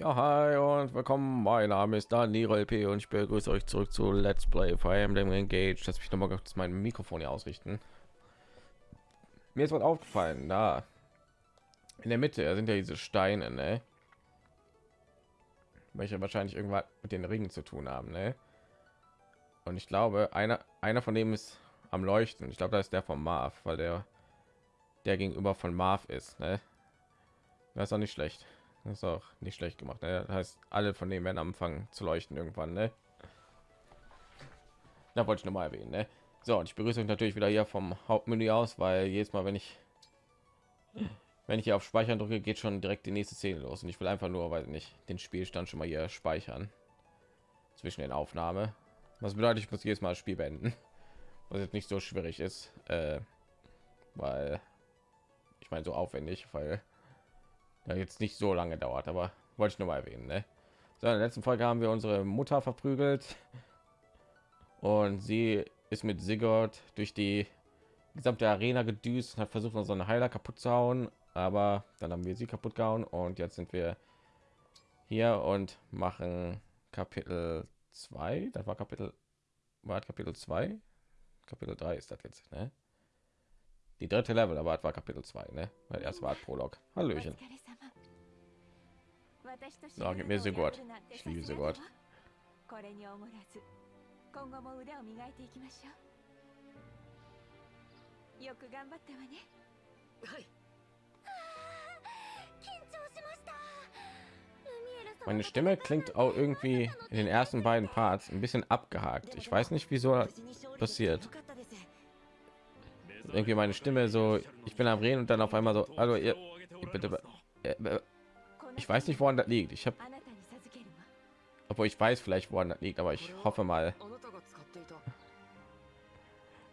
Ja, hi und willkommen. Mein Name ist Daniel LP und ich begrüße euch zurück zu Let's Play Fire Emblem Engage. Lass mich noch mal kurz mein Mikrofon hier ausrichten. Mir ist was aufgefallen, da in der Mitte sind ja diese Steine, ne? welche wahrscheinlich irgendwas mit den Ringen zu tun haben, ne? Und ich glaube, einer einer von dem ist am Leuchten. Ich glaube, da ist der von Marv, weil der der gegenüber von Marv ist, ne? Das ist auch nicht schlecht. Das ist auch nicht schlecht gemacht. Ne? Das heißt, alle von denen werden anfangen zu leuchten irgendwann. Ne? Da wollte ich noch mal erwähnen. Ne? So, und ich begrüße euch natürlich wieder hier vom Hauptmenü aus, weil jedes Mal, wenn ich wenn ich hier auf Speichern drücke, geht schon direkt die nächste Szene los. Und ich will einfach nur, weil nicht den Spielstand schon mal hier speichern zwischen den Aufnahme. Was bedeutet, ich muss jedes Mal das Spiel beenden, was jetzt nicht so schwierig ist, äh, weil ich meine so aufwendig, weil ja, jetzt nicht so lange dauert, aber wollte ich nur mal erwähnen. Ne? So, in der letzten Folge haben wir unsere Mutter verprügelt und sie ist mit Sigurd durch die gesamte Arena gedüst und hat versucht, unseren Heiler kaputt zu hauen, aber dann haben wir sie kaputt gehauen und jetzt sind wir hier und machen Kapitel 2. Das war Kapitel war Kapitel 2. Kapitel 3 ist das jetzt, ne? Die dritte Level, aber war Kapitel 2, ne? Weil erst war Prolog. Hallöchen. So, gib mir Sigurd. Ich liebe Sigurd. これにおごらず今後も腕を磨いていきましょうよく頑張ったわねはい緊張しました Meine Stimme klingt auch irgendwie in den ersten beiden Parts ein bisschen abgehakt. Ich weiß nicht, wieso passiert. Irgendwie meine Stimme so, ich bin am Reden und dann auf einmal so, hallo, ihr, bitte, ich weiß nicht, woran das liegt. Ich habe, obwohl ich weiß vielleicht, woran das liegt, aber ich hoffe mal,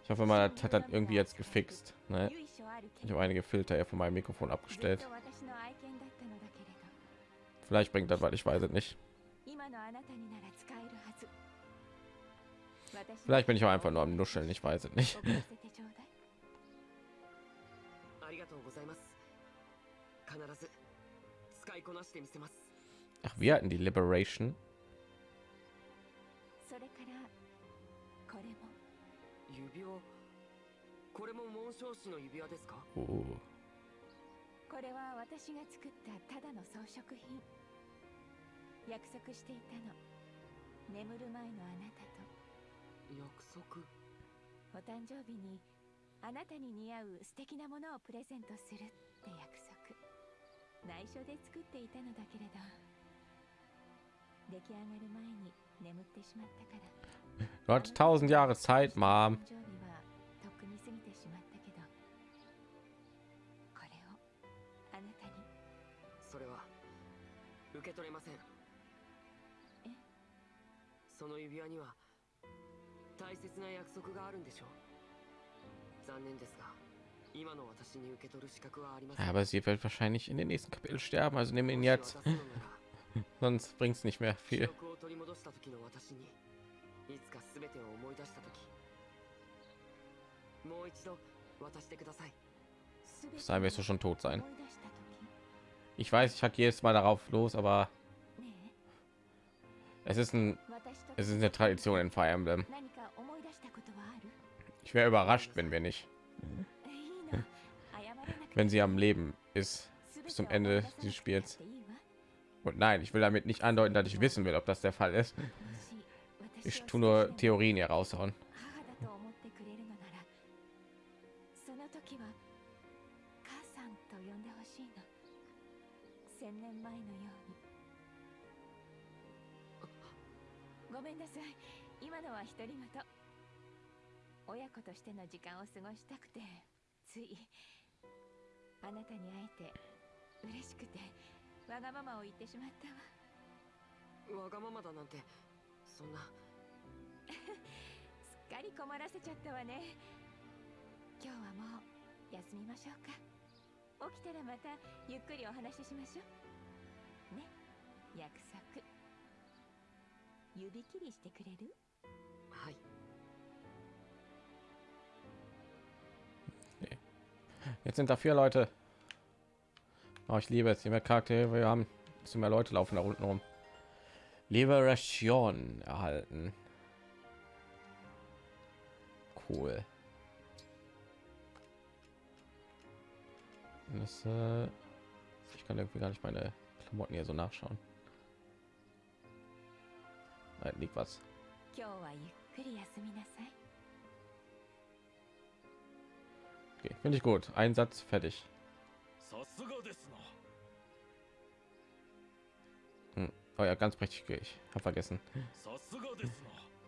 ich hoffe mal, das hat dann irgendwie jetzt gefixt. Ne? Ich habe einige Filter hier von meinem Mikrofon abgestellt. Vielleicht bringt das, weil ich weiß es nicht. Vielleicht bin ich auch einfach nur am Nuscheln, ich weiß es nicht. Ach, wir hatten die Liberation. Oh. これは私が作ったただの装飾品。約束していたの。眠る前のあなたと。約束？お誕生日にあなたに似合う素敵なものをプレゼントするって約束内緒で作っていたのだけれど出来上がる前に眠ってしまったから。Hast tausend Jahre Zeit, Mom. それは受け取れません。え？その指輪には大切な約束があるんでしょう。残念ですが Aber sie wird wahrscheinlich in den nächsten Kapitel sterben, also nehmen ihn jetzt. Sonst bringt es nicht mehr viel. Sein wirst du schon tot sein. Ich weiß, ich hatte jedes Mal darauf los, aber es ist ein es ist eine Tradition in Fire Emblem. Ich wäre überrascht, wenn wir nicht wenn sie am Leben ist bis zum Ende des Spiels. Und nein, ich will damit nicht andeuten, dass ich wissen will, ob das der Fall ist. Ich tue nur Theorien hier raushauen. あなたに会えて嬉しくてわがままを言ってしまったわ。わがままだなんてそんな。すっかり困らせちゃったわね。今日はもう休みましょうか。起きたらまたゆっくりお話ししましょう。ね？約束。指切りしてくれる？はい Jetzt sind da vier Leute. Oh, ich liebe es, je mehr Charaktere wir haben, zu mehr Leute laufen da unten rum. Liberation erhalten. Cool. Das, äh, ich kann irgendwie gar nicht meine Klamotten hier so nachschauen. Nein, liegt was. Okay, finde ich gut. Ein Satz fertig. Hm. Oh ja, ganz prächtig. Ich habe vergessen.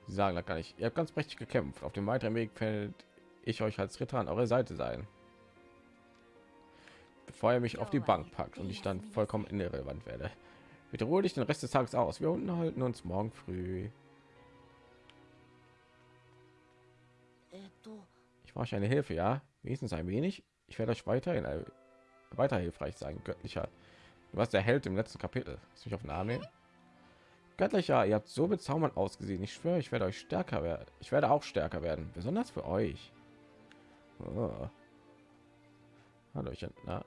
Sie sagen da gar nicht. Ihr habt ganz prächtig gekämpft. Auf dem weiteren Weg fällt ich euch als Ritter an eure Seite sein. Bevor ihr mich auf die Bank packt und ich dann vollkommen irrelevant werde. Bitte ruhe dich den Rest des Tages aus. Wir unterhalten uns morgen früh. Ich brauche eine Hilfe, ja? Wenigstens ein wenig. Ich werde euch weiterhin äh, weiter hilfreich sein, göttlicher. Du warst der Held im letzten Kapitel. Ist mich auf nehmen? Göttlicher, ihr habt so bezaubernd ausgesehen. Ich schwöre, ich werde euch stärker werden. Ich werde auch stärker werden, besonders für euch. Oh. Hallöchen, na.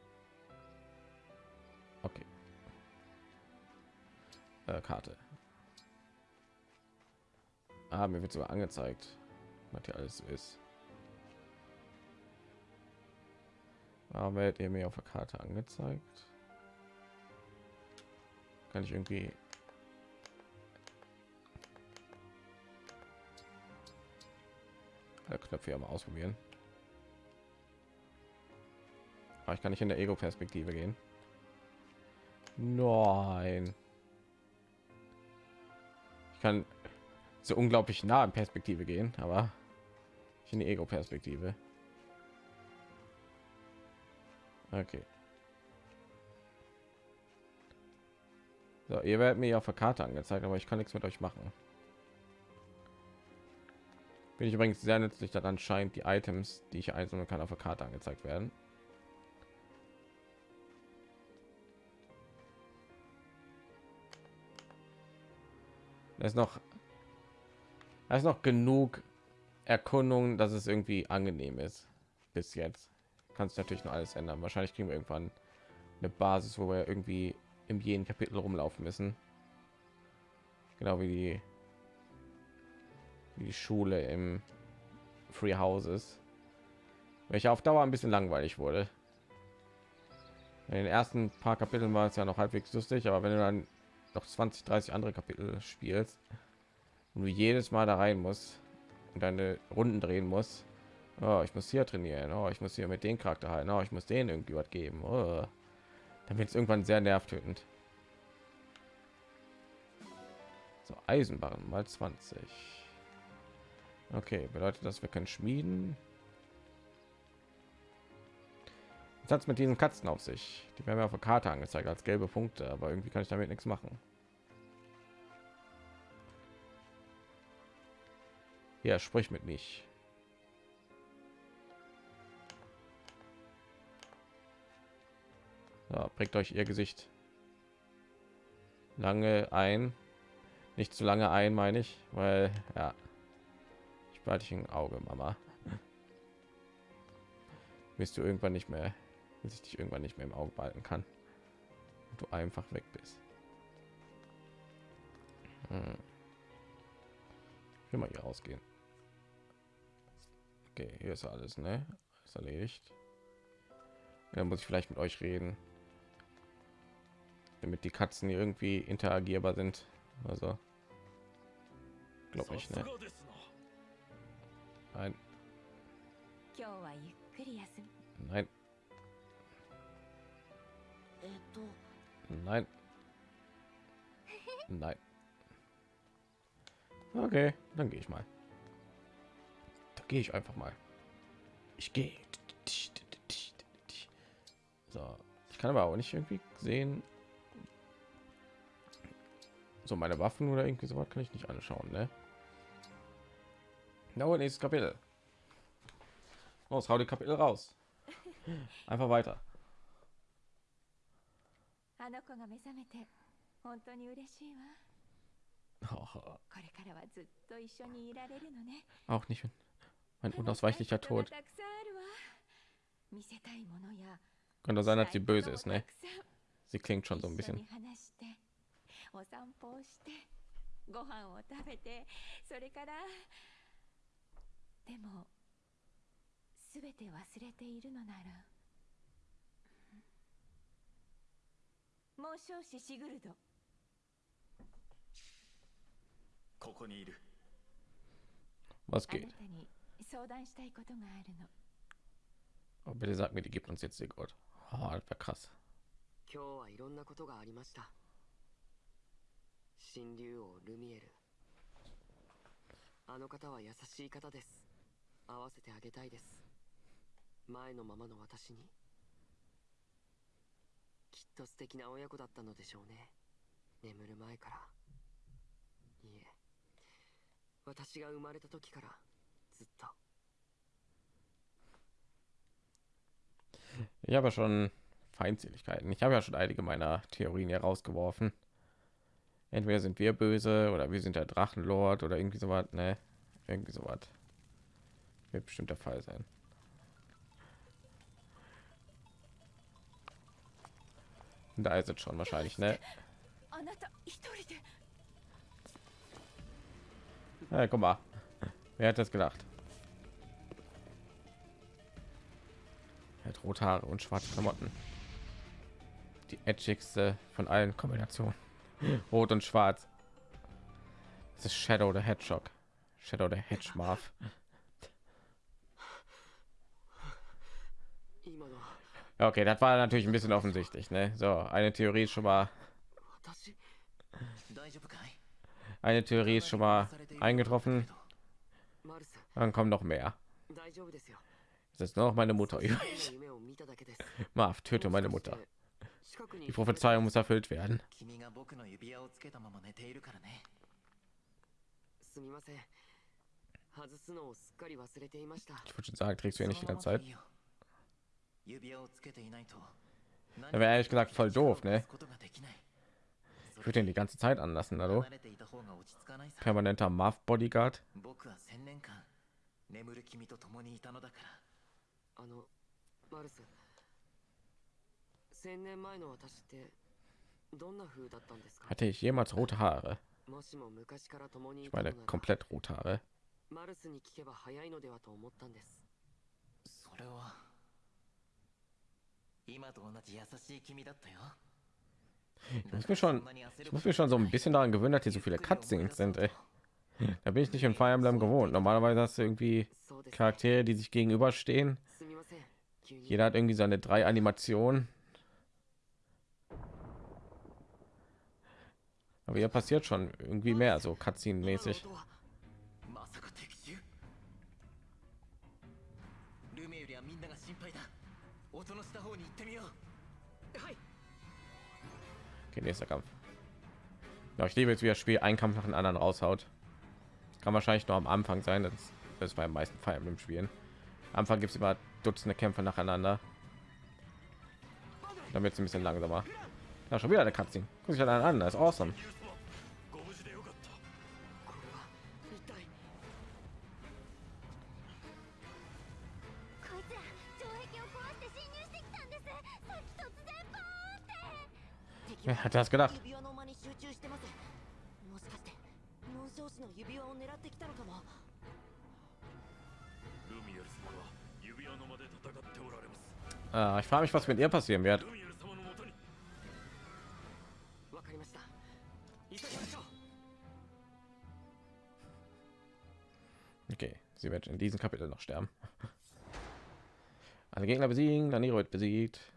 Okay. Äh, Karte. Ah, mir wird sogar angezeigt, was hier alles ist. Warum werdet ihr mir auf der Karte angezeigt? Kann ich irgendwie Knöpfe ja mal ausprobieren. Aber ich kann nicht in der Ego-Perspektive gehen. Nein. Ich kann so unglaublich nah in Perspektive gehen, aber ich in die Ego-Perspektive. Okay. So, ihr werdet mir auf der Karte angezeigt, aber ich kann nichts mit euch machen. Bin ich übrigens sehr nützlich, dass anscheinend die Items, die ich einzeln kann, auf der Karte angezeigt werden. Da ist noch, da ist noch genug Erkundung, dass es irgendwie angenehm ist. Bis jetzt kann es natürlich noch alles ändern. Wahrscheinlich kriegen wir irgendwann eine Basis, wo wir irgendwie im jeden Kapitel rumlaufen müssen. Genau wie die, wie die Schule im Free Houses, welche auf Dauer ein bisschen langweilig wurde. In den ersten paar Kapiteln war es ja noch halbwegs lustig, aber wenn du dann noch 20, 30 andere Kapitel spielst und du jedes Mal da rein muss und deine Runden drehen muss, oh, ich muss hier trainieren, oh, ich muss hier mit den Charakter halten, oh, ich muss denen irgendwie was geben, oh. dann wird es irgendwann sehr nervtötend. So, Eisenbahn mal 20. Okay, bedeutet das, wir können schmieden. Jetzt hat es mit diesen Katzen auf sich. Die werden mir auf der Karte angezeigt als gelbe Punkte, aber irgendwie kann ich damit nichts machen. Ja, sprich mit mich. So, bringt euch ihr Gesicht lange ein. Nicht zu lange ein, meine ich, weil ja, ich behalte ich ein Auge, Mama. Bist du irgendwann nicht mehr bis ich dich irgendwann nicht mehr im Auge behalten kann du einfach weg bist. Hm. Ich will mal hier rausgehen. Okay, hier ist alles, ne? Ist erledigt. Dann muss ich vielleicht mit euch reden, damit die Katzen irgendwie interagierbar sind. Also glaube ich, ne? Nein. Nein. Nein. Nein. Okay, dann gehe ich mal. Da gehe ich einfach mal. Ich gehe. So, ich kann aber auch nicht irgendwie sehen So meine Waffen oder irgendwie so was kann ich nicht anschauen, ne? No, nächstes Kapitel. Los, hau die Kapitel raus. Einfach weiter. あの子が目覚めて本当に嬉しいわ。これからはずっと一緒にいられるのね。Auch nicht mein unausweichlicher Tod. Könnte sein, dass sie böse ist, ne? Sie klingt schon so ein bisschen. お散歩をしてご飯を食べてそれからでも全て忘れているのなら孟少子シグルドここにいる Was あな geht? たに相談したいことがあるの Oh, bitte sag mir, die gibt uns jetzt Sigurd. Oh, das war krass. 今日はいろんなことがありました神竜王ルミエルあの方は優しい方です会わせてあげたいです前のままの私にきっと素敵な親子だったのでしょうね眠る前からいえ私が生まれた時からずっと Ich habe ja schon Feindseligkeiten. Ich habe ja schon einige meiner Theorien herausgeworfen. entweder sind wir böse oder wir sind der Drachenlord oder irgendwie so was, ne? Irgendwie so was. Wird bestimmt der Fall sein. Und da ist es schon wahrscheinlich, ne? Ja, guck mal. Wer hat das gedacht? Er hat rote Haare und schwarze Klamotten. Die edgigste von allen Kombinationen. Rot und Schwarz. Das ist Shadow der Hedgehog. Shadow der Hedgehog. Okay, das war natürlich ein bisschen offensichtlich. Ne? So, eine Theorie ist schon mal. Eine Theorie ist schon mal eingetroffen. Dann kommen noch mehr. Es ist nur noch meine Mutter übrig. Marv, töte meine Mutter. 近くに Die Prophezeiung muss erfüllt werden. 君が僕の指輪をつけたまま寝ているからねすみません外すのをすっかり忘れていました Ich würde schon sagen, trägst du ja nicht die その ganze まま Zeit. でいいよ指輪をつけていないと Da wäre ehrlich gesagt voll doof, ne? ことができない Ich würde ihn die ganze Zeit anlassen, hallo? 離れていた方が落ち着かないさ Permanenter Marv Bodyguard. 僕は千年間眠る君と共にいたのだからあのマルス Hatte ich jemals rote Haare? もしも昔から共にい Ich たのな meine ら komplett rote Haare. マルスに聞けば早いのではと思ったんですそれは今と同じ優しい君だったよ Ich muss mir schon, ich muss mir schon so ein bisschen daran gewöhnen, dass hier so viele Cutscenes sind. Ey. Da bin ich nicht in Fire Emblem gewohnt. Normalerweise hast du irgendwie そうですね Charaktere, die sich gegenüberstehen. すみません急に Jeder hat irgendwie seine drei Animationen. Aber hier passiert schon irgendwie mehr, so Cutscene-mäßig. Okay, nächster Kampf. Ja, ich liebe jetzt, wie das Spiel ein Kampf nach dem anderen raushaut. Kann wahrscheinlich noch am Anfang sein, das ist bei den meisten feiern im Spielen. Am Anfang gibt es immer Dutzende Kämpfe nacheinander. Damit es ein bisschen langsamer. Ja, schon wieder eine Cutscene. Guck sich an an, das ist awesome. Wer hat das gedacht? Äh, ich frage mich, was mit ihr passieren wird. Okay, sie wird in diesem Kapitel noch sterben. Alle Gegner besiegen, dann wird besiegt.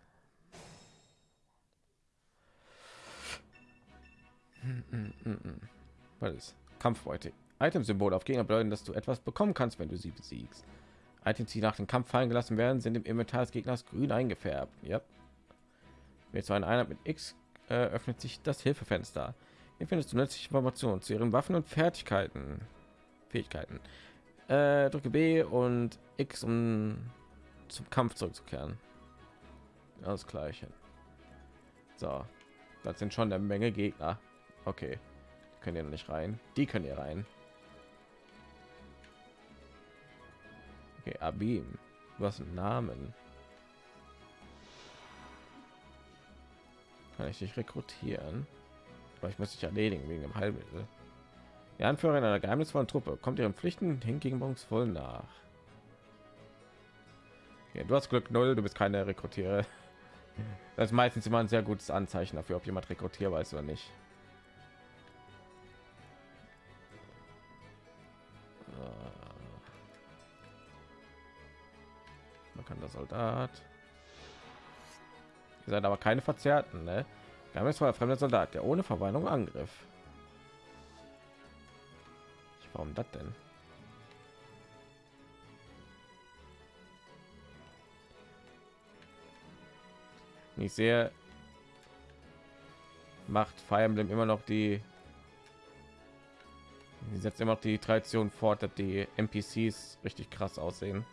Was ist? Kampfbeute. Item-Symbole auf Gegner bedeuten, dass du etwas bekommen kannst, wenn du sie besiegst. Items, die nach dem Kampf fallen gelassen werden, sind im Inventar des Gegners grün eingefärbt. Ja. Mit so Einheit mit X äh, öffnet sich das Hilfefenster. Hier findest du nützliche Informationen zu ihren Waffen und Fertigkeiten. Fähigkeiten. Äh, drücke B und X, um zum Kampf zurückzukehren. Das gleiche. So, das sind schon eine Menge Gegner. Okay, die können hier noch nicht rein. Die können hier rein. Okay, Abim. Du hast einen Namen. Kann ich dich rekrutieren? Aber ich muss dich erledigen wegen dem Heilmittel. Der Anführer einer geheimnisvollen Truppe kommt ihren Pflichten hingebungsvoll nach. Ja, du hast Glück null, du bist keine Rekrutiere. Das ist meistens immer ein sehr gutes Anzeichen dafür, ob jemand rekrutierbar ist oder nicht. Der Soldat. Ihr seid aber keine Verzerrten, ne? Wir haben jetzt mal fremder Soldat, der ohne Verwandlung angriff. Warum das denn? Ich sehe, macht Fire Emblem immer noch die Sie setzt immer noch die Tradition fort, dass die NPCs richtig krass aussehen.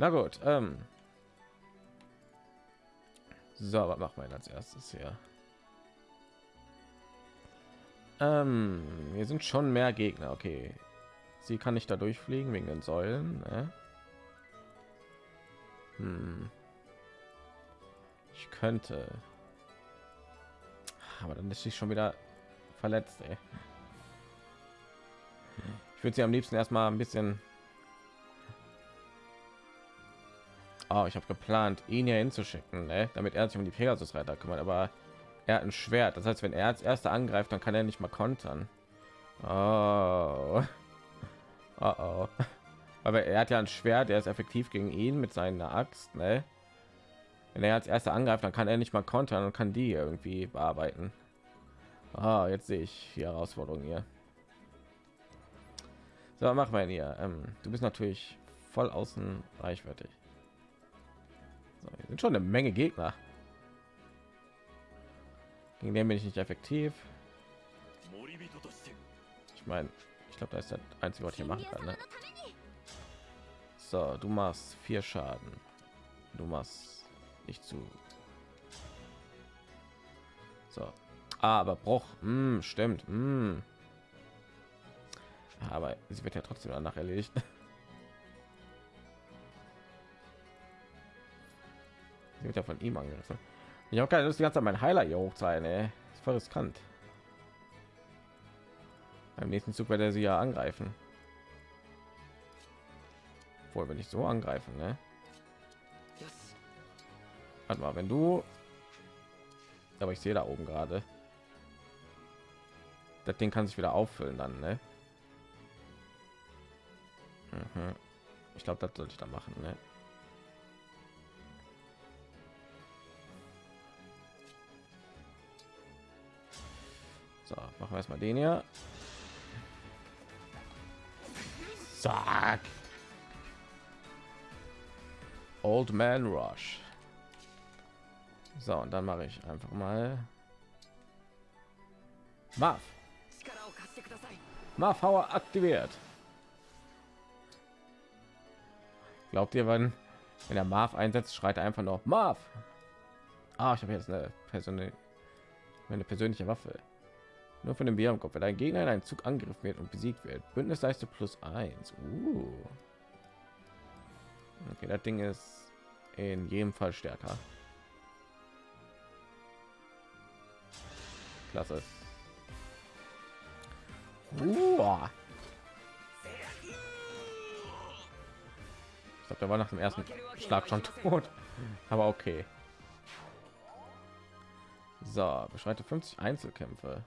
Na gut. Ähm. So, was machen wir als erstes hier? Ähm, hier sind schon mehr Gegner. Okay, sie kann nicht da durchfliegen wegen den Säulen. Ne? Hm. Ich könnte, aber dann ist sie schon wieder verletzt. Ey. Ich würde sie am liebsten erstmal ein bisschen Oh, ich habe geplant, ihn hier hinzuschicken, ne? damit er sich um die Pegasus-Reiter kümmert. Aber er hat ein Schwert. Das heißt, wenn er als erster angreift, dann kann er nicht mal kontern. Oh. Oh, oh. Aber er hat ja ein Schwert, der ist effektiv gegen ihn mit seiner Axt. Ne? Wenn er als erster angreift, dann kann er nicht mal kontern und kann die irgendwie bearbeiten. Ah, jetzt sehe ich die Herausforderung hier. So, machen wir hier. Ähm, du bist natürlich voll außen reichwertig. So, hier sind schon eine Menge Gegner. Gegen den bin ich nicht effektiv. Ich meine, ich glaube, da ist das einzige, was ich machen kann. Ne? So, du machst vier Schaden. Du machst nicht zu. So, ah, aber Bruch, hm, stimmt. Hm. Aber sie wird ja trotzdem danach erledigt. Sie wird ja von ihm angegriffen. Ich habe keine Lust, die ganze Zeit mein Heiler hier hoch sein. Ey. ist voll riskant. Beim nächsten Zug wird er sie ja angreifen. Wohl, wenn ich so angreifen, ne? Warte mal, wenn du... Aber ich sehe da oben gerade. Das Ding kann sich wieder auffüllen dann, ne? Mhm. Ich glaube, das sollte ich da machen, ne? Machen wir erstmal den hier. Zack. Old Man Rush. So, und dann mache ich einfach mal Marv. Marv Power aktiviert. Glaubt ihr, wenn, wenn der Marv einsetzt, schreit er einfach noch Marv? Ah, ich habe jetzt eine persönliche, eine persönliche Waffe. Nur von dem Bärenkopf, wenn ein Gegner in einen Zug angegriffen wird und besiegt wird. Bündnisleiste plus 1. Uh. Okay, das Ding ist in jedem Fall stärker. Klasse. Uh. Ich glaube, der war nach dem ersten Schlag schon tot. Aber okay. So, beschreite 50 Einzelkämpfe.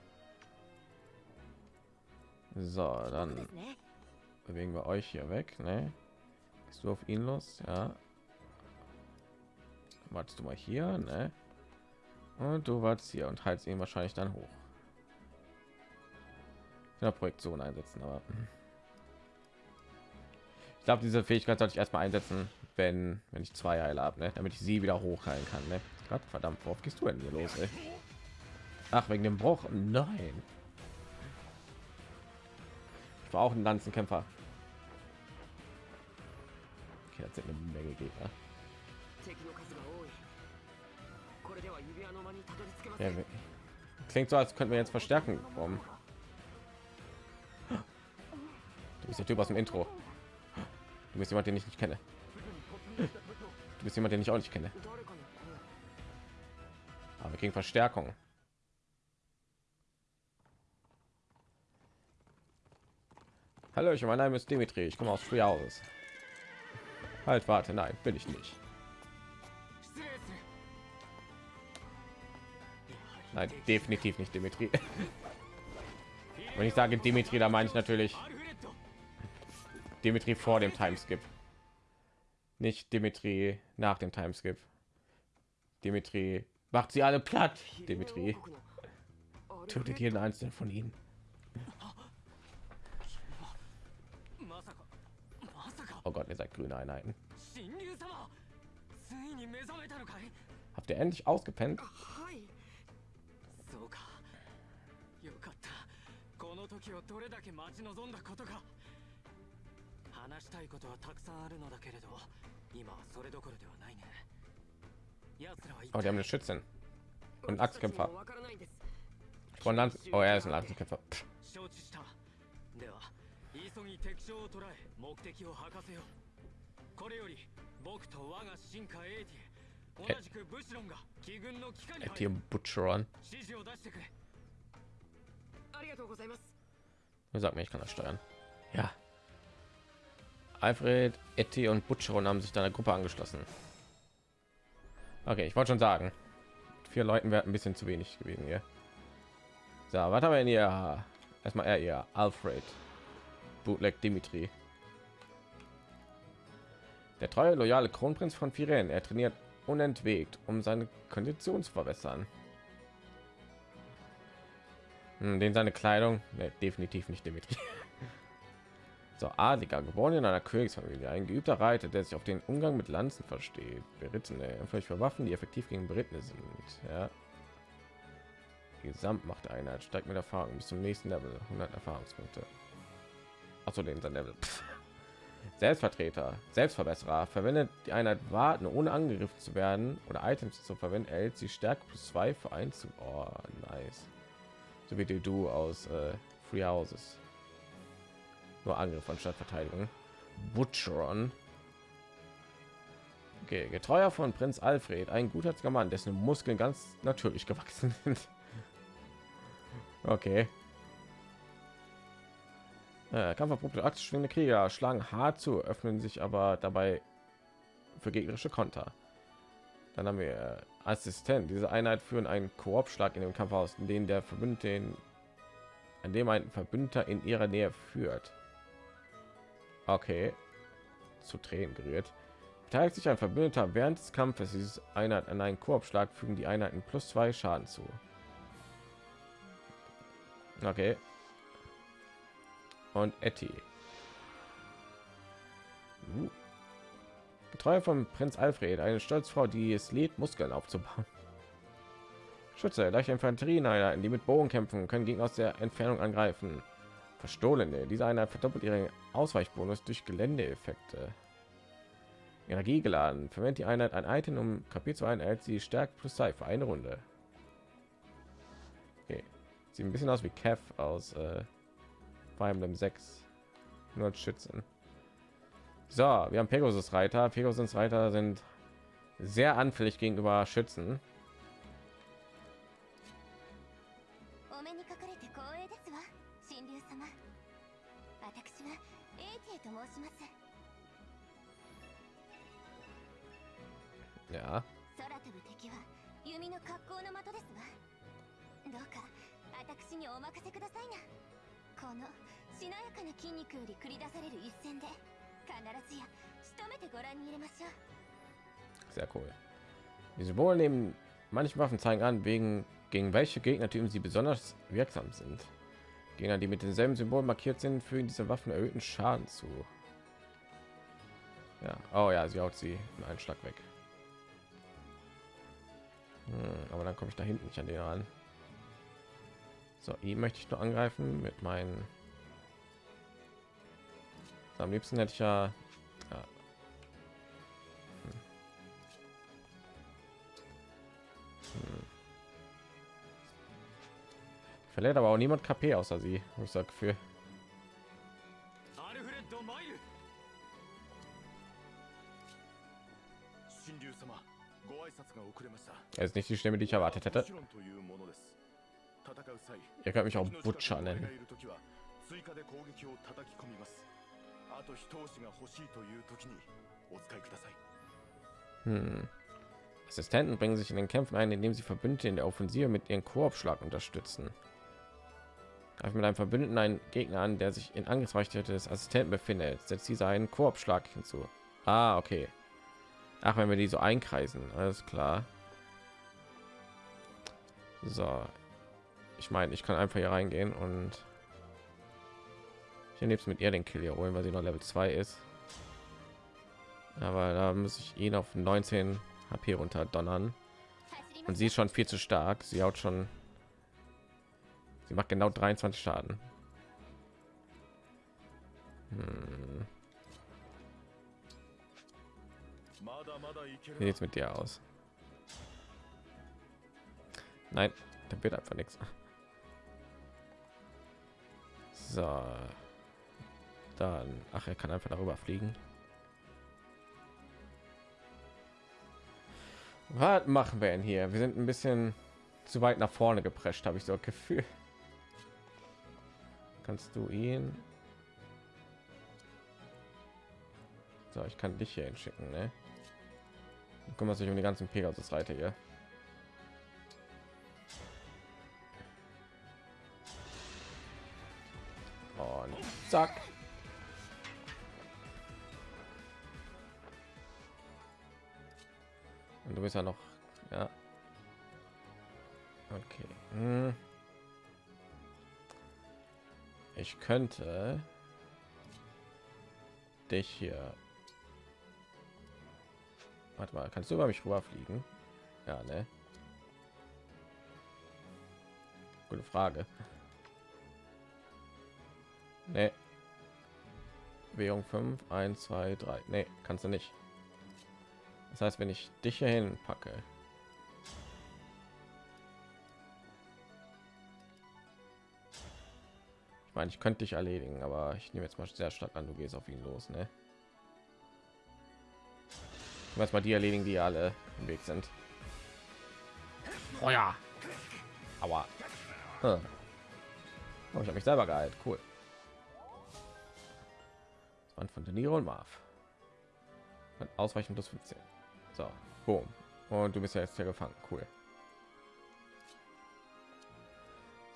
So, dann bewegen wir euch hier weg. Ne? Bist du auf ihn los? Ja. Wartest du mal hier, ne? Und du wartest hier und heizt ihn wahrscheinlich dann hoch. Ja, Projektion einsetzen, aber ich glaube, diese Fähigkeit sollte ich erstmal einsetzen, wenn wenn ich zwei Heile habe, ne? damit ich sie wieder hochheilen kann. Ne? Gott verdammt, worauf gehst du denn hier los? Ey? Ach, wegen dem Bruch? Nein war auch ein Lanzenkämpfer. Okay, jetzt sind eine Menge Gegner. Ja, klingt so, als könnten wir jetzt verstärken. Warum? Du bist der Typ aus dem Intro. Du bist jemand, den ich nicht kenne. Du bist jemand, den ich auch nicht kenne. Aber gegen Verstärkung. Hallo, ich mein Name ist Dimitri. Ich komme aus früher aus. Halt, warte, nein, bin ich nicht. Nein, definitiv nicht Dimitri. Wenn ich sage Dimitri, da meine ich natürlich Dimitri vor dem Timeskip. Nicht Dimitri nach dem Timeskip. Dimitri macht sie alle platt. Dimitri tötet jeden einzelnen von ihnen. Oh Gott, ihr seid grüne Einheiten. Habt ihr endlich ausgepennt? Oh, die haben eine Schützen und Axtkämpfer. Von Land. Oh, er ist ein Axtkämpfer. Pff. 承知したでは急ぎ敵将を捕らえ目的を吐かせようこれより僕と我が進化エイティ同じくブシロンが機軍の機下に入 Etienne る Butcheron. 指示を出してくれありがとうございます Wer sagt mir, ich kann das steuern? Ja. Alfred, Etty und Butcheron haben sich deiner Gruppe angeschlossen. Okay, ich wollte schon sagen, vier Leuten wäre ein bisschen zu wenig gewesen hier. So, was haben wir denn hier? Erstmal er, ihr Alfred, Bootleg Dimitri. Der treue, loyale Kronprinz von Firen. Er trainiert unentwegt, um seine Kondition zu verbessern. Hm, Den seine Kleidung, nee, definitiv nicht Dimitri. So, Adliger, geboren in einer Königsfamilie, ein geübter Reiter, der sich auf den Umgang mit Lanzen versteht. Berittene, empfindlich für Waffen, die effektiv gegen Berittene sind. Ja. Gesamtmacht Einheit steigt mit Erfahrung bis zum nächsten Level, 100 Erfahrungspunkte. Achso, den sein Level. Selbstvertreter, Selbstverbesserer, verwendet die Einheit warten, ohne angegriffen zu werden oder Items zu verwenden, erhält sie Stärke plus 2 für ein zu. Oh, nice. So wie du aus äh, Free Houses. Nur Angriff anstatt Verteidigung. Butcheron. Okay, getreuer von Prinz Alfred, ein gutherziger Mann, dessen Muskeln ganz natürlich gewachsen sind. Okay. Äh, Kampferprobte aktionsschwingende Krieger schlagen hart zu, öffnen sich aber dabei für gegnerische Konter. Dann haben wir äh, Assistent. Diese Einheit führen einen Koop-Schlag in dem Kampf aus, in dem der Verbündete, in, an dem ein Verbündeter in ihrer Nähe führt. Okay. Zu Tränen gerührt. Beteiligt sich ein Verbündeter während des Kampfes dieses Einheit an einen Koop-Schlag, fügen die Einheiten plus zwei Schaden zu. Okay. Und Etty. Uh. Getreu von Prinz Alfred, eine Stolzfrau, die es lädt, Muskeln aufzubauen. Schütze, leichte Infanterieeinheiten, die mit Bogen kämpfen, können Gegner aus der Entfernung angreifen. Verstohlene, diese Einheit verdoppelt ihren Ausweichbonus durch Geländeeffekte. Energie geladen, verwendet die Einheit ein Item, um Kapitel zu erhält sie Stärke plus 2 für eine Runde. Okay. Sieht ein bisschen aus wie Kev aus äh, Fire Emblem 6. Nur als Schützen. So, wir haben Pegasus Reiter. Pegasus Reiter sind sehr anfällig gegenüber Schützen. Manche Waffen zeigen an, wegen gegen welche Gegnertypen sie besonders wirksam sind. Gegner, die mit denselben Symbolen markiert sind, fügen diese Waffen erhöhten Schaden zu. Ja, oh ja, sie haut sie in einen Schlag weg. Hm, aber dann komme ich da hinten nicht an den ran. So, ihn möchte ich nur angreifen mit meinen. Am liebsten hätte ich ja Verliert aber auch niemand KP außer sie, ich sag für. Er ist nicht die Stimme, die ich erwartet hätte. Ihr könnt mich auch Butcher nennen. Hm. Assistenten bringen sich in den Kämpfen ein, indem sie Verbündete in der Offensive mit ihren Koopschlag unterstützen. Greife mit einem Verbündeten einen Gegner an, der sich in Angriffsreichweite des Assistenten befindet. Setzt dieser einen Koop-Schlag hinzu. Ah, okay. Ach, wenn wir die so einkreisen, alles klar. So, ich meine, ich kann einfach hier reingehen und ich nehme mit ihr den Kill hier holen, weil sie noch Level 2 ist. Aber da muss ich ihn auf 19 HP runter donnern. Und sie ist schon viel zu stark. Sie haut schon Sie macht genau 23 Schaden. Hm. Wie sieht's mit dir aus? Nein, da wird einfach nichts. So. Dann, ach, er kann einfach darüber fliegen. Was machen wir denn hier? Wir sind ein bisschen zu weit nach vorne geprescht, habe ich so ein Gefühl. Kannst du ihn? So, ich kann dich hier hinschicken, ne? Du kümmerst dich um die ganzen Pegasus-Reiter hier. Und zack. Und du bist ja noch, ja. Okay. Hm. Ich könnte dich hier Warte mal, kannst du über mich rüberfliegen? Ja, ne? Gute Frage. Ne. Bewegung 5, 1, 2, 3. Ne, kannst du nicht. Das heißt, wenn ich dich hier hin packe. Ich meine, ich könnte dich erledigen, aber ich nehme jetzt mal sehr stark an, du gehst auf ihn los, ne? was mal die erledigen, die alle im Weg sind. Oh ja. Aua. Hm. Oh, ich habe mich selber geheilt. Cool. Das waren von De Niro und Marv. Ausweichen plus 15. So, boom. Und du bist ja jetzt hier gefangen. Cool.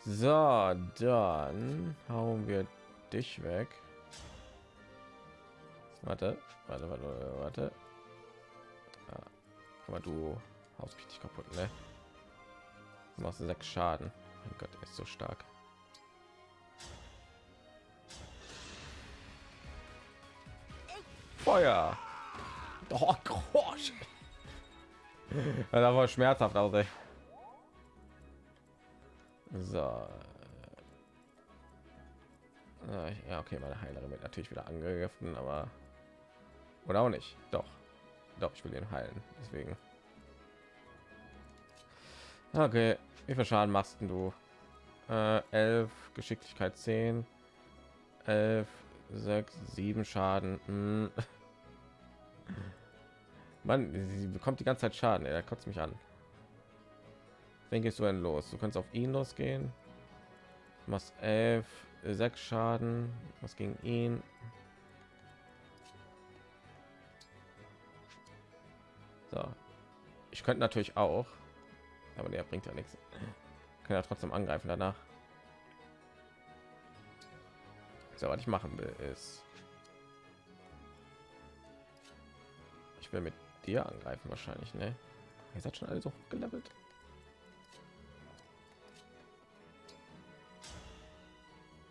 So, dann hauen wir dich weg. Warte, warte, warte, warte. Ja. Aber du haust richtig kaputt, ne? Du machst sechs Schaden. Mein Gott, er ist so stark. Feuer! Oh, Gott. Das war schmerzhaft aus, ey. So. Ja, okay, meine Heilerin wird natürlich wieder angegriffen, aber oder auch nicht. Doch, doch, ich will ihn heilen. Deswegen. Okay, wie viel Schaden machst du? Äh, 11, Geschicklichkeit 10, 11, 6, 7 Schaden. Hm. Mann, sie bekommt die ganze Zeit Schaden. Er kotzt mich an. Wen gehst du denn los? Du kannst auf ihn losgehen. Du machst 11, 6 Schaden. Was gegen ihn? So. Ich könnte natürlich auch, aber der bringt ja nichts. Kann ja trotzdem angreifen danach. So, was ich machen will, ist, ich will mit dir angreifen wahrscheinlich, ne? Ihr seid schon alle so gelevelt.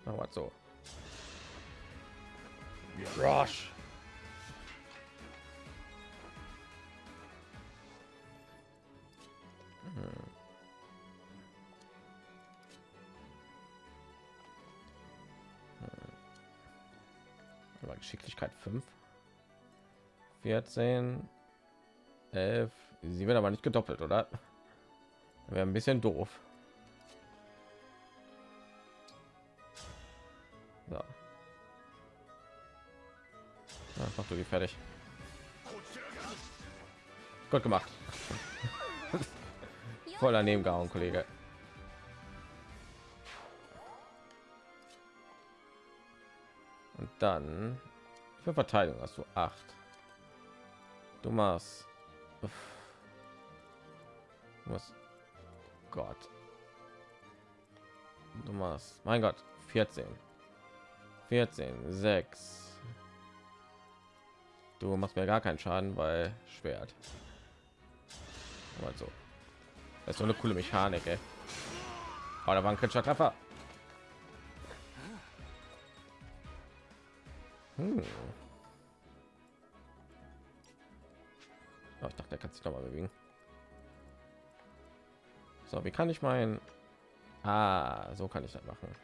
Machen wir so. Rush. Aber Geschicklichkeit 5. 14. 11. Sie wird aber nicht gedoppelt, oder? Wäre ein bisschen doof. Mach du die fertig. Gut gemacht. Voll daneben gehauen, Kollege. Und dann für Verteidigung hast du acht. Du machst. Machst. Gott. Du machst. Mein Gott. 14. 14. 6. Du machst mir gar keinen Schaden, weil Schwert. Aber so. Das ist so eine coole Mechanik, ey. Oh, war ein kritischer Treffer. Hm. Oh, ich dachte, der kann sich noch mal bewegen. So, wie kann ich mein... Ah, so kann ich das machen.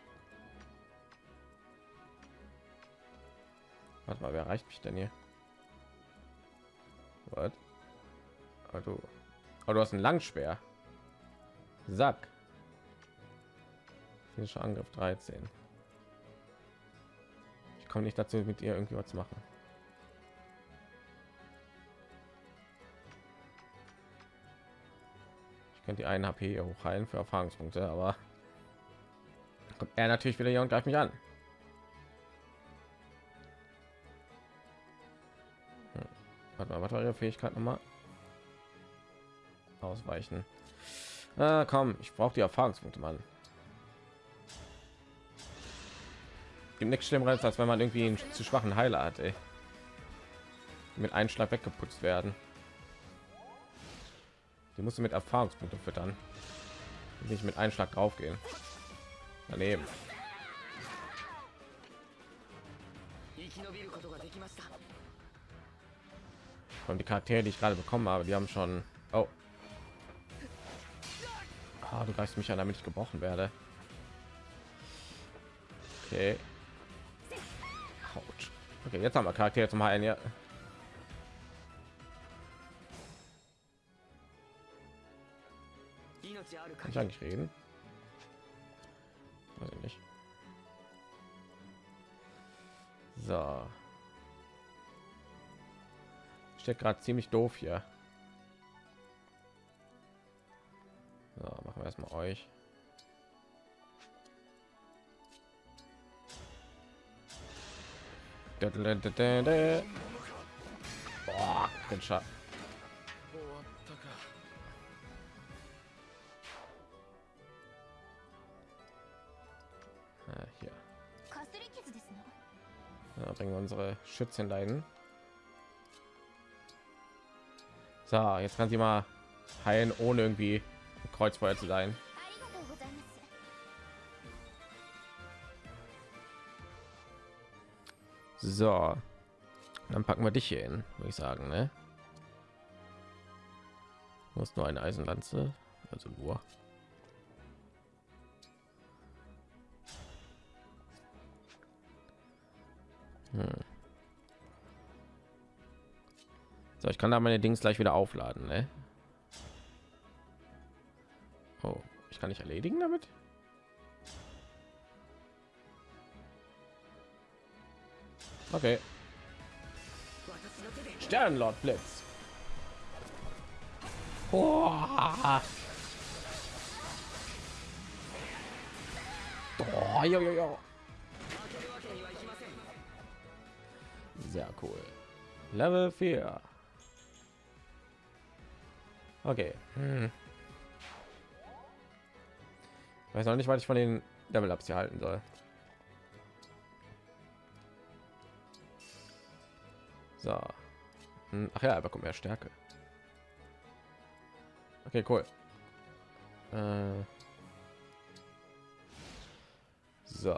Warte mal, wer erreicht mich denn hier? Was? Oh, du. Oh, du hast ein Langschwer. Sack. Physischer Angriff 13. Ich komme nicht dazu, mit ihr irgendwie was zu machen. Ich könnte die einen HP hochheilen für Erfahrungspunkte, aber kommt er natürlich wieder hier und greift mich an. Was war ihre Fähigkeit nochmal? Ausweichen. Ah, komm, ich brauche die Erfahrungspunkte, Mann. Gibt nichts Schlimmeres, als wenn man irgendwie einen zu schwachen Heiler hat, ey. Mit einem Schlag weggeputzt werden. Die musst du mit Erfahrungspunkte füttern. Nicht mit einem Schlag drauf gehen. Daneben. Und die Charaktere, die ich gerade bekommen habe, die haben schon. Oh. Ah, du greifst mich an, damit ich gebrochen werde. Okay. Autsch. Okay, jetzt haben wir Charaktere zum Heilen. Ja. Kann ich eigentlich reden? Weiß ich nicht. So steht gerade ziemlich doof hier. So, machen wir erstmal euch. Boah, den Schatten. Ah, bringen unsere Schützen leiden. So, jetzt kann sie mal heilen, ohne irgendwie Kreuzfeuer zu sein. So, dann packen wir dich hier hin, würde ich sagen, ne? Du hast nur eine Eisenlanze, also nur. Hm. So, ich kann da meine Dings gleich wieder aufladen, ne? Oh, ich kann nicht erledigen damit. Okay. Sternlord Blitz. Oh, jo, jo, jo. Sehr cool. Level 4. Okay. Hm. Weiß noch nicht, was ich von den Level Ups hier halten soll. So. Hm, Ach ja, er bekommt mehr Stärke. Okay, cool. Äh. So.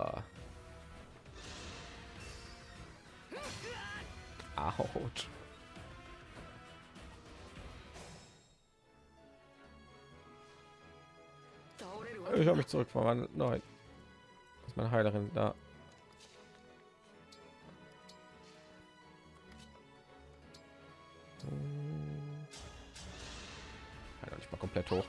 Autsch. Ich habe mich zurück zurückverwandelt. Nein. Ist meine Heilerin da? Oh. Heiler nicht mal komplett hoch.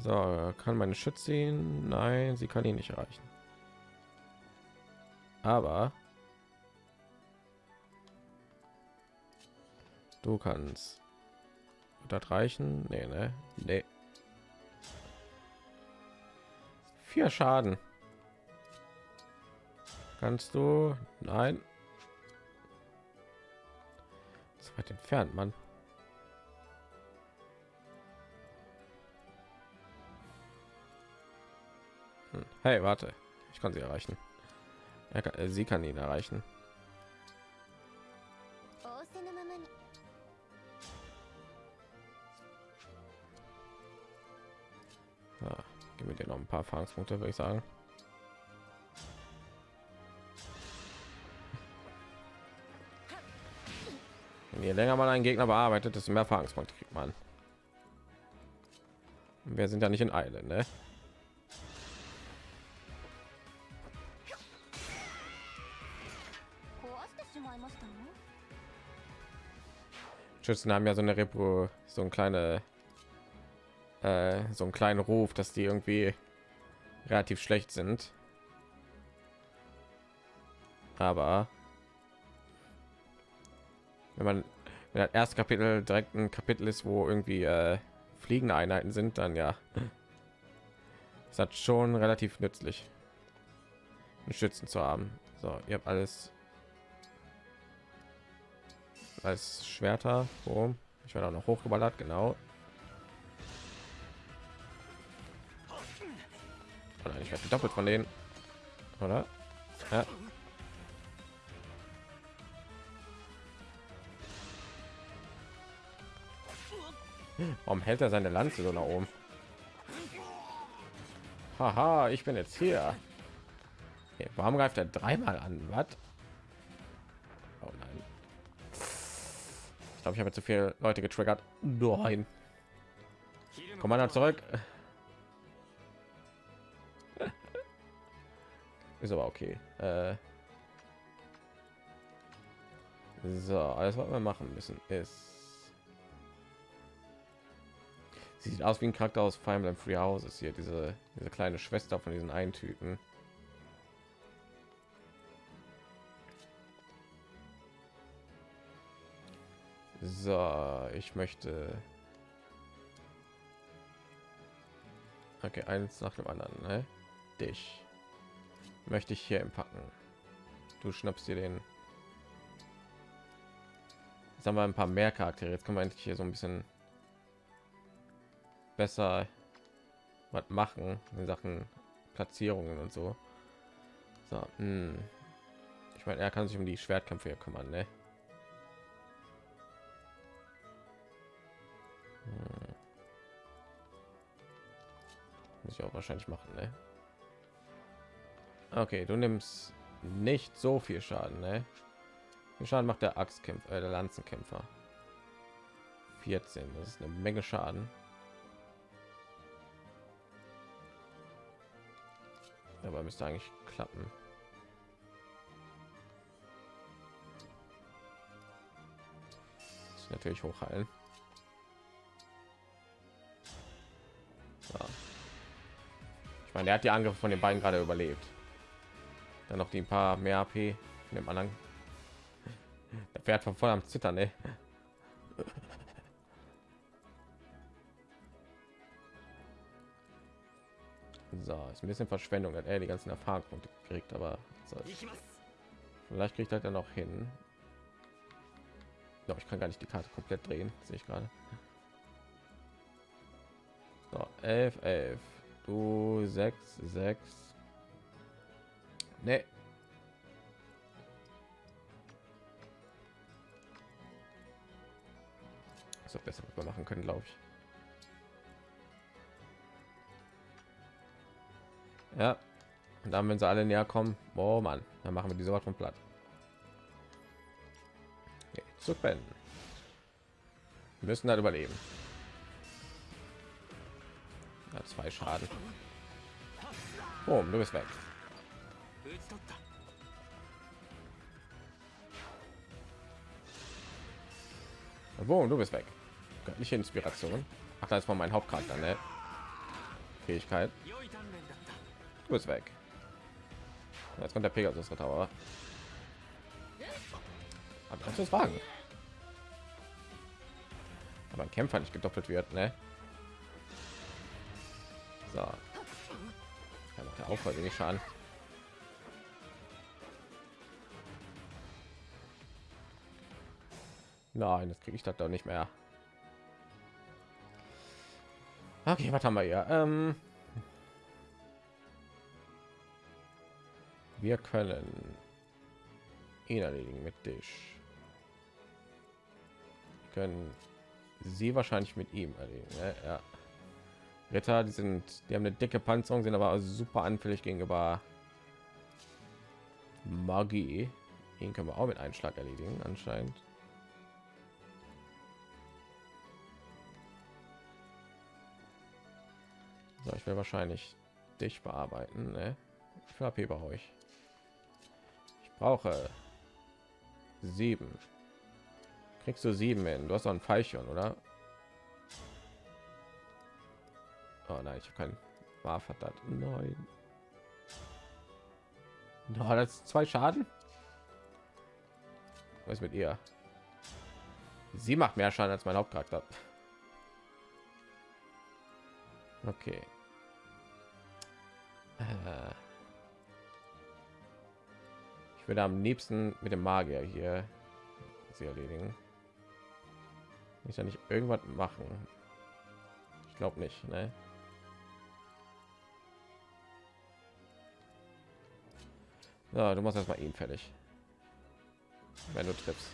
So, kann meine Schütze? Nein, sie kann ihn nicht erreichen. Aber du kannst das reichen? Nee, ne? Nee. Vier Schaden. Kannst du? Nein. So weit entfernt, Mann. Hm. Hey, warte. Ich kann sie erreichen. Er kann, äh, sie kann ihn erreichen. Erfahrungspunkte, würde ich sagen. je länger man einen Gegner bearbeitet, desto mehr Erfahrungspunkte kriegt man. Wir sind ja nicht in Eile, ne? Schützen haben ja so eine Repo, so ein kleine, äh, so einen kleinen Ruf, dass die irgendwie relativ schlecht sind. Aber wenn man wenn das erste Kapitel direkt ein Kapitel ist, wo irgendwie äh, fliegende Einheiten sind, dann ja, ist das schon relativ nützlich, einen Schützen zu haben. So, ihr habt alles als Schwerter. Boom. Ich werde auch noch hochgeballert, genau. Nein, ich werde doppelt von denen, oder? Ja. Warum hält er seine Lanze so nach oben? Haha, ich bin jetzt hier. Okay, warum greift er dreimal an? Was? Oh nein. Ich glaube, ich habe zu viele Leute getriggert. Nein. Commander zurück. Ist aber okay. Äh so, alles was wir machen müssen ist. Sie sieht aus wie ein Charakter aus Fire Emblem Free Houses hier, diese, diese kleine Schwester von diesen einen Typen. So, ich möchte. Okay, eins nach dem anderen. Ne? Dich möchte ich hier packen. Du schnappst dir den. Jetzt haben wir ein paar mehr Charaktere. Jetzt können wir endlich hier so ein bisschen besser was machen in Sachen Platzierungen und so. So, hm. ich meine, er kann sich um die Schwertkämpfe hier kümmern, ne? Hm. Muss ich auch wahrscheinlich machen, ne? Okay, du nimmst nicht so viel Schaden, ne? Schaden macht der Axtkämpfer, äh, der Lanzenkämpfer? 14, das ist eine Menge Schaden. Aber müsste eigentlich klappen. Natürlich hochheilen. So. Ich meine, er hat die Angriffe von den beiden gerade überlebt. Dann noch die ein paar mehr AP von dem anderen. Der Pferd von voll am Zittern, ey. So, ist ein bisschen Verschwendung, hat er die ganzen Erfahrungspunkte gekriegt, aber so. vielleicht kriegt er dann noch hin. Doch, ich kann gar nicht die Karte komplett drehen, sehe ich gerade. So, 11, 11. Du 6, 6. Nee. So besser was wir machen können, glaube ich. Ja. Und dann, wenn sie alle näher kommen, oh Mann, dann machen wir diese Wort von platt. Okay, zu beenden. Wir müssen halt überleben. Ja, zwei Schaden. Oh, du bist weg 打ち取った Wo, du bist weg. Göttliche Inspiration. Ach, da ist von meinem Hauptcharakter, ne? Fähigkeit. 良い鍛錬だった Du bist weg. Jetzt kommt der Pegasus Ritter, aber aber kannst du es wagen? Aber ein Kämpfer nicht gedoppelt wird, ne? So. Ja, macht der Aufwand wenig Schaden. Nein, das kriege ich das doch nicht mehr. Okay, was haben wir hier? Ähm, wir können ihn erledigen mit dich. Wir können sie wahrscheinlich mit ihm erledigen. Ne? Ja. Ritter, die sind, die haben eine dicke Panzerung, sind aber super anfällig gegenüber Magie. Ihn können wir auch mit einem Schlag erledigen, anscheinend. So, ich will wahrscheinlich dich bearbeiten. Ne? Ich will AP bei euch. Ich brauche sieben. Kriegst du sieben hin? Du hast doch ein Pfeilchen, oder? Oh nein, ich habe keinen Warf hat das. Nein. No, das zwei Schaden. Was mit ihr? Sie macht mehr Schaden als mein Hauptcharakter. Okay. Äh. Ich würde am liebsten mit dem Magier hier sie erledigen. Ich ja nicht irgendwas machen. Ich glaube nicht, ne? Ja, du machst erstmal ihn fertig. Wenn du triffst.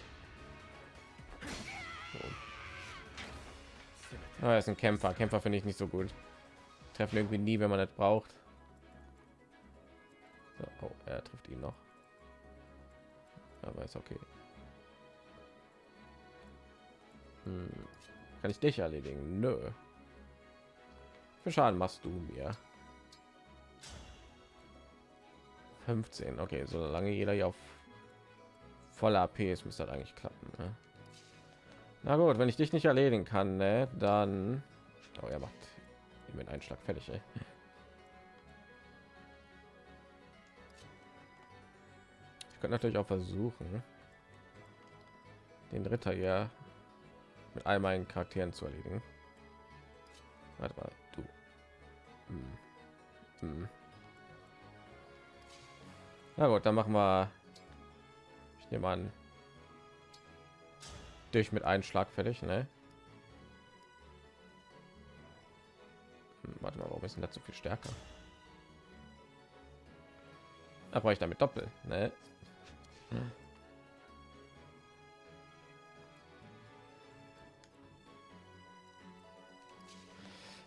So. Ah, er ist ein Kämpfer. Kämpfer finde ich nicht so gut. Treffen irgendwie nie, wenn man das braucht. So, oh, er trifft ihn noch. Aber ist okay. Hm. Kann ich dich erledigen? Nö. Für Schaden machst du mir. 15. Okay, solange jeder hier auf voller AP ist, müsste das eigentlich klappen. Ne? Na gut, wenn ich dich nicht erledigen kann, ne, dann oh, er macht mit Einschlag fertig. Ey. Ich könnte natürlich auch versuchen, den Ritter hier mit all meinen Charakteren zu erledigen. Warte mal, du. Hm. Hm. Na gut, dann machen wir. Ich nehme an, durch mit einem Schlag fertig, ne? Warte mal, warum ist denn so viel stärker? Da brauche ich damit doppelt, ne? Hm.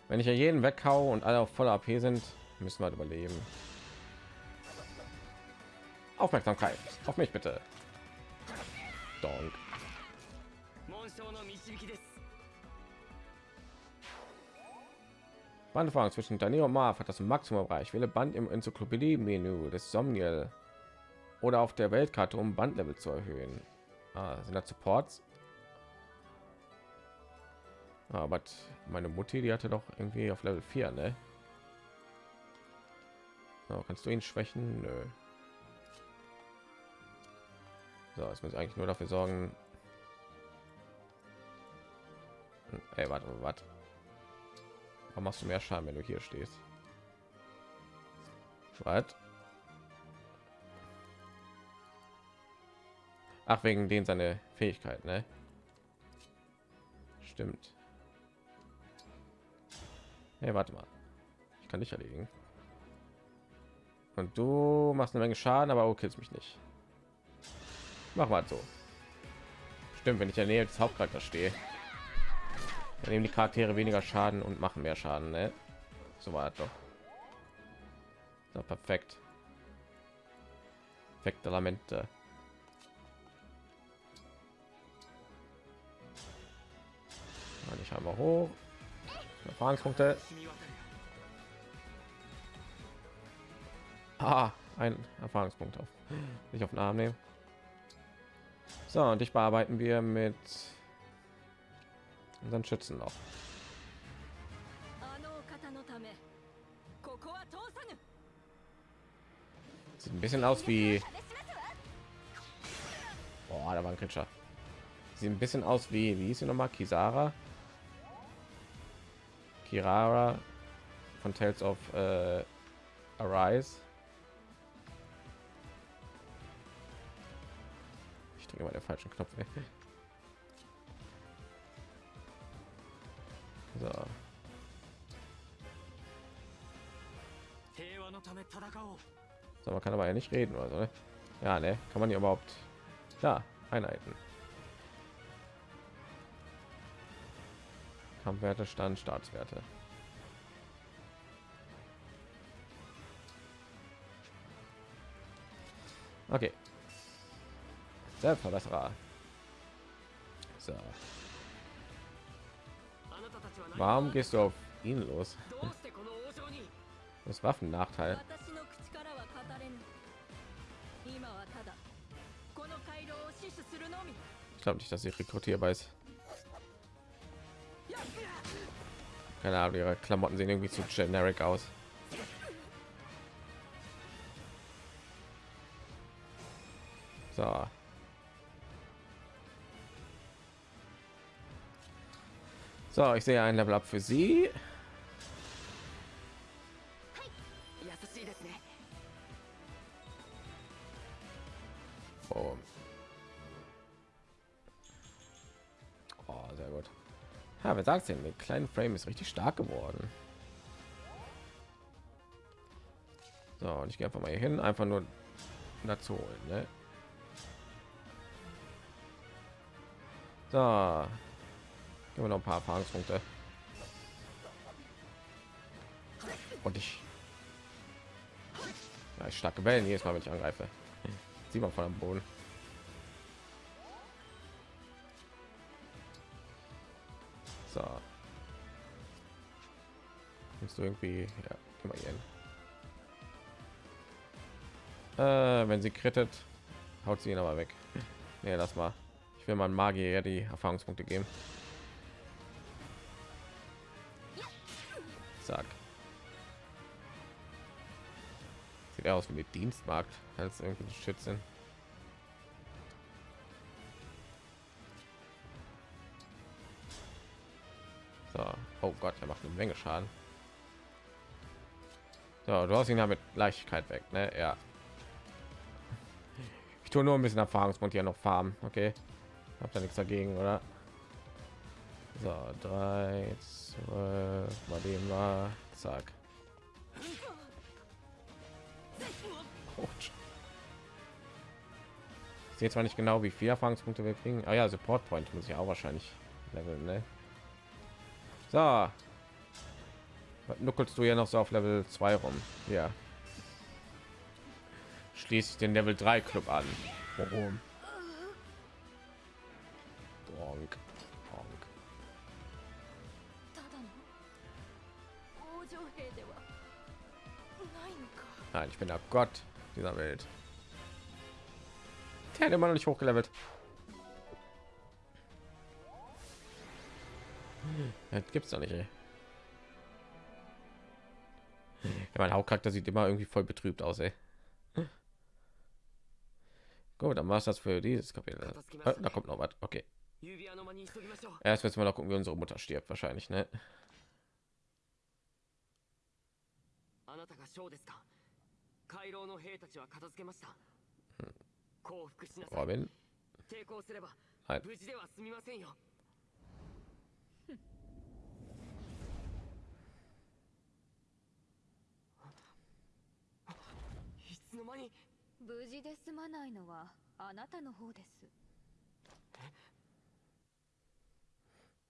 Wenn ich ja jeden weghau und alle auf voller AP sind, müssen wir halt überleben. Aufmerksamkeit auf mich bitte. Donk. Bandfahrung zwischen Daniel und Marv hat das Maximum Bereich. Wähle Band im Enzyklopädie-Menü des Somniel oder auf der Weltkarte, um Bandlevel zu erhöhen. Ah, sind das Supports? Aber ah, meine Mutti, die hatte doch irgendwie auf Level 4, ne? So, kannst du ihn schwächen? Nö. So, es muss eigentlich nur dafür sorgen. Ey, warte, warte. Warum machst du mehr Schaden, wenn du hier stehst? Was? Ach, wegen den seine Fähigkeit, ne? Stimmt. Hey, warte mal. Ich kann dich erledigen. Und du machst eine Menge Schaden, aber okay, mich nicht. Mach mal so. Stimmt, wenn ich in der Nähe des Hauptcharakters stehe, dann nehmen die Charaktere weniger Schaden und machen mehr Schaden. Ne? So war doch. So, perfekt. Perfekte Lamente. Ich habe hoch. Erfahrungspunkte. Ah, ein Erfahrungspunkt auf. Nicht auf den Arm nehmen. So, und ich bearbeiten wir mit unseren Schützen noch. Sieht ein bisschen aus wie. Boah, da war ein Kritscher. Sieht ein bisschen aus wie, wie hieß sie nochmal? Kisara? Kirara von Tales of äh, Arise. Ich drücke mal den falschen Knopf. So, man kann aber ja nicht reden, also ja, ne? Kann man ja überhaupt da Einheiten? Kampfwerte, Stand, Staatswerte. Okay. Selbstverbesserer. So. Warum gehst du auf ihn los? Das Waffennachteil. Ich glaube nicht, dass sie rekrutierbar ist. Keine Ahnung, ihre Klamotten sehen irgendwie zu generic aus. So. So, ich sehe ein Level up für sie. Wer sagt denn? Der kleinen Frame ist richtig stark geworden. So, und ich gehe einfach mal hier hin, einfach nur dazu holen. Ne? So, geben wir noch ein paar Erfahrungspunkte. Und ich, ja, starke Wellen jedes Mal, wenn ich angreife. Sieh mal von am Boden. So. Musst du irgendwie ja, immer hier. Äh, wenn sie krittet, haut sie ihn aber weg. Nee, lass mal. Ich will mal Magier die Erfahrungspunkte geben. Zack. Sieht aus wie mit Dienstmarkt als irgendwie Schützen. Oh Gott, er macht eine Menge Schaden. So, du hast ihn ja mit Leichtigkeit weg, ne? Ja. Ich tue nur ein bisschen Erfahrungspunkt hier noch farmen, okay? Habt da nichts dagegen, oder? So, drei, zwölf, mal dem war, zack. Sehe zwar nicht genau, wie viele Erfahrungspunkte wir kriegen. Ah ja, Support Point muss ich auch wahrscheinlich leveln, ne? So. Nuckelst du ja noch so auf Level 2 rum? Ja. Schließe ich den Level 3 Club an. Warum? Bonk. Bonk. Nein, ich bin der Gott dieser Welt. Der hat immer noch nicht hochgelevelt. das gibt's doch nicht ey. Ja, mein Hauptcharakter sieht immer irgendwie voll betrübt aus ey. gut dann war es das für dieses kapitel. Ah, da kommt noch was. Okay. Erst jetzt mal noch gucken wie unsere mutter stirbt wahrscheinlich ne? Hm. Robin? Nein. つの間に無事で済まないのはあなたの方です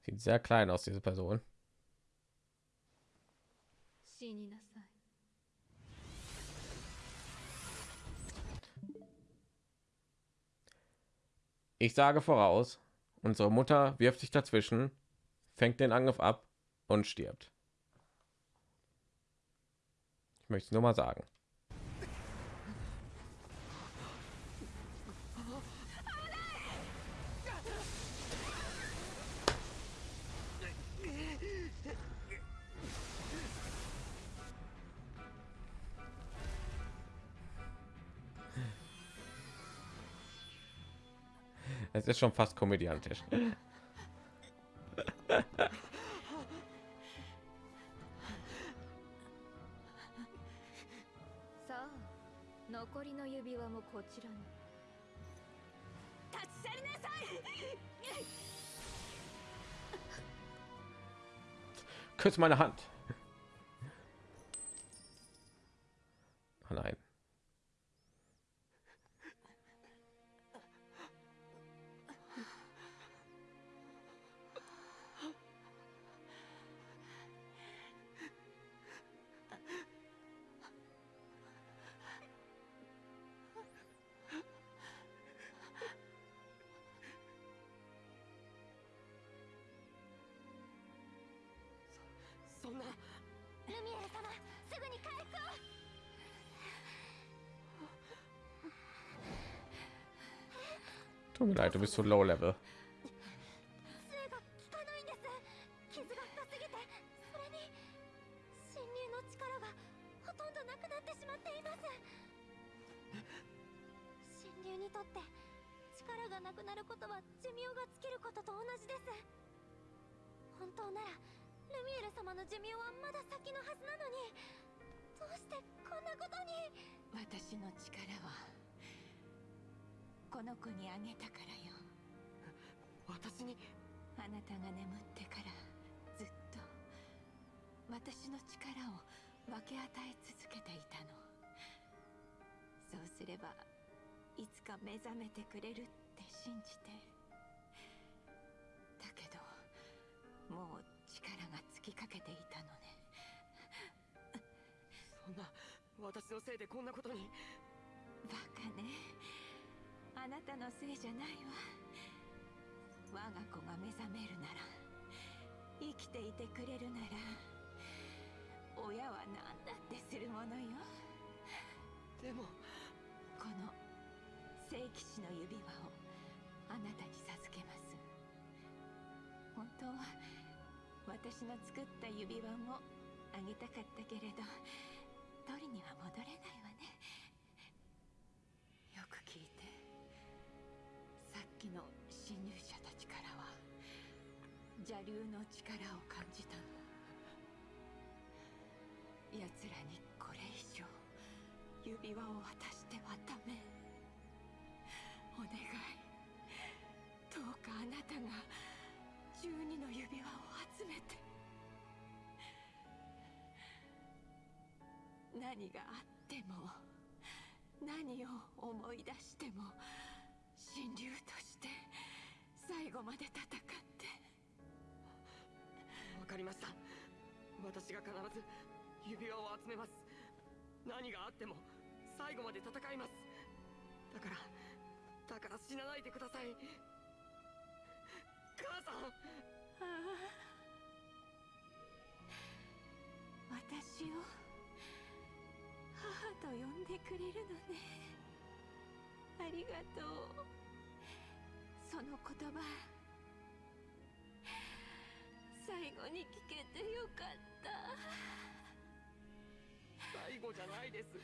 Sieht sehr klein aus, diese Person. 死になさい Ich sage voraus, unsere Mutter wirft sich dazwischen, fängt den Angriff ab und stirbt. Ich möchte es nur mal sagen. ist schon fast komödiantisch. Küss meine Hand. Leid, du bist so low level. くれるって信じて。だけどもう力が尽きかけていたのね。そんな私のせいでこんなことに。バカね。あなたのせいじゃないわ。我が子が目覚めるなら生きていてくれるなら親は何だってするものよ。でも聖騎士の指輪をあなたに授けます。本当は私の作った指輪もあげたかったけれど取りには戻れないわね。よく聞いてさっきの侵入者たちからは邪竜の力を感じたの。奴らにこれ以上指輪を渡願いどうかあなたが12の指輪を集めて。何があっても何を思い出しても神竜として最後まで戦って。わかりました。私が必ず指輪を集めます。何があっても最後まで戦います。だからだから死なないでください。母さん。ああ。私を母と呼んでくれるのね。ありがとう。その言葉最後に聞けてよかった。最後じゃないです。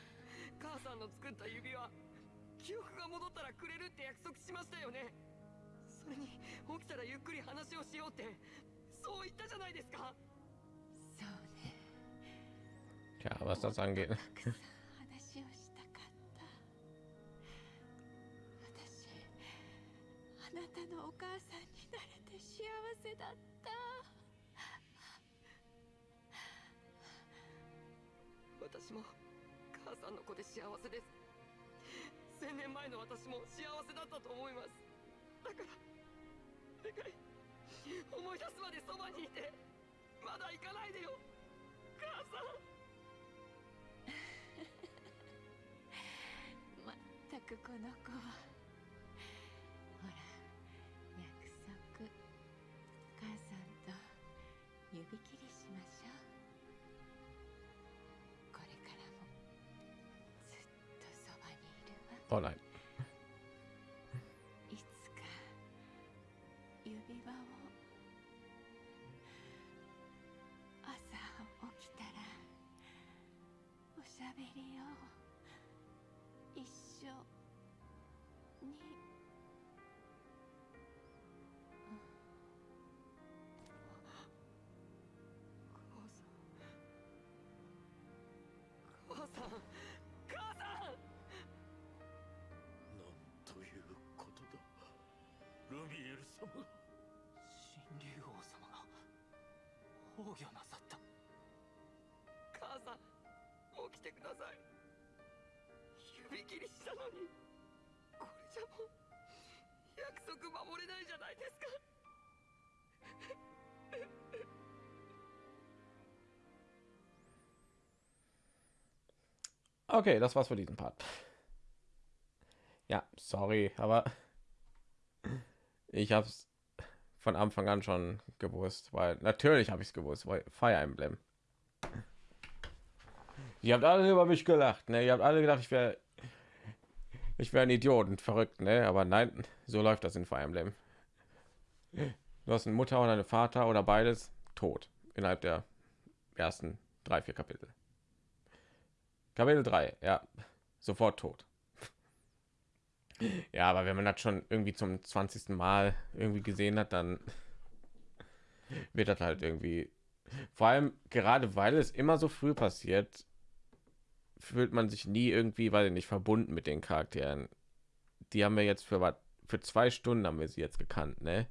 母さんの作った指輪記憶が戻ったらくれるって約束しましたよね。それに起きたらゆっくり話をしようってそう言ったじゃないですか。そうね。Ja, was das angeht. たくさん話をしたかった。私あなたのお母さんになれて幸せだった。私も母さんの子で幸せです千年前の私も幸せだったと思います。だから願い思い出すまでそばにいてまだ行かないでよ母さん。まったくこの子。はほら約束。母さんと指切いるわ Oh nein. いつか指輪を朝起きたらおしゃべりを切りしたのにこれじゃもう約束守れないじゃないですか Okay, das war's für diesen Part. Ja, sorry, aber ich habe es von Anfang an schon gewusst, weil natürlich habe ich es gewusst, weil Fire Emblem. Ihr habt alle über mich gelacht, ne? Ihr habt alle gedacht, ich wäre ich wäre ein Idiot und verrückt, ne? Aber nein, so läuft das in Fire Emblem. Du hast eine Mutter oder eine Vater oder beides tot innerhalb der ersten drei, vier Kapitel. Kapitel 3, ja, sofort tot. Ja, aber wenn man das schon irgendwie zum 20. Mal irgendwie gesehen hat, dann wird das halt irgendwie vor allem gerade weil es immer so früh passiert, fühlt man sich nie irgendwie, weil nicht verbunden mit den Charakteren. Die haben wir jetzt für was für zwei Stunden haben wir sie jetzt gekannt, ne?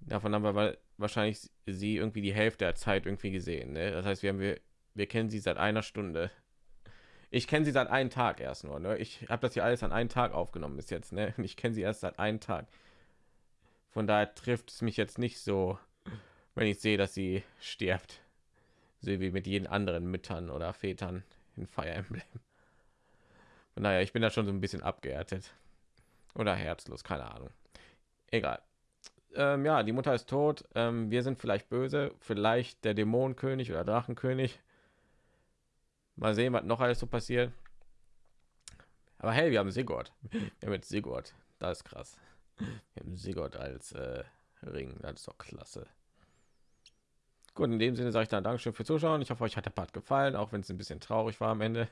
Davon haben wir wahrscheinlich sie irgendwie die Hälfte der Zeit irgendwie gesehen, ne? Das heißt, wir haben wir wir kennen sie seit einer Stunde. Ich kenne sie seit einem Tag erst nur, ne? Ich habe das hier alles an einem Tag aufgenommen bis jetzt, ne? Ich kenne sie erst seit einem Tag. Von daher trifft es mich jetzt nicht so, wenn ich sehe, dass sie stirbt. So wie mit jeden anderen Müttern oder Vätern in Fire Emblem. Von ich bin da schon so ein bisschen abgehärtet. Oder herzlos, keine Ahnung. Egal. Ähm, ja, die Mutter ist tot. Ähm, wir sind vielleicht böse. Vielleicht der Dämonenkönig oder Drachenkönig. Mal sehen, was noch alles so passiert. Aber hey, wir haben Sigurd. Wir haben jetzt Sigurd. Das ist krass. Wir haben Sigurd als äh, Ring. Das ist doch klasse. Gut, in dem Sinne sage ich dann Dankeschön für Zuschauen. Ich hoffe, euch hat der Part gefallen, auch wenn es ein bisschen traurig war am Ende.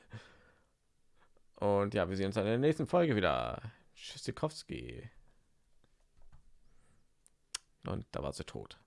Und ja, wir sehen uns dann in der nächsten Folge wieder. Tschüssikowski. Und da war sie tot.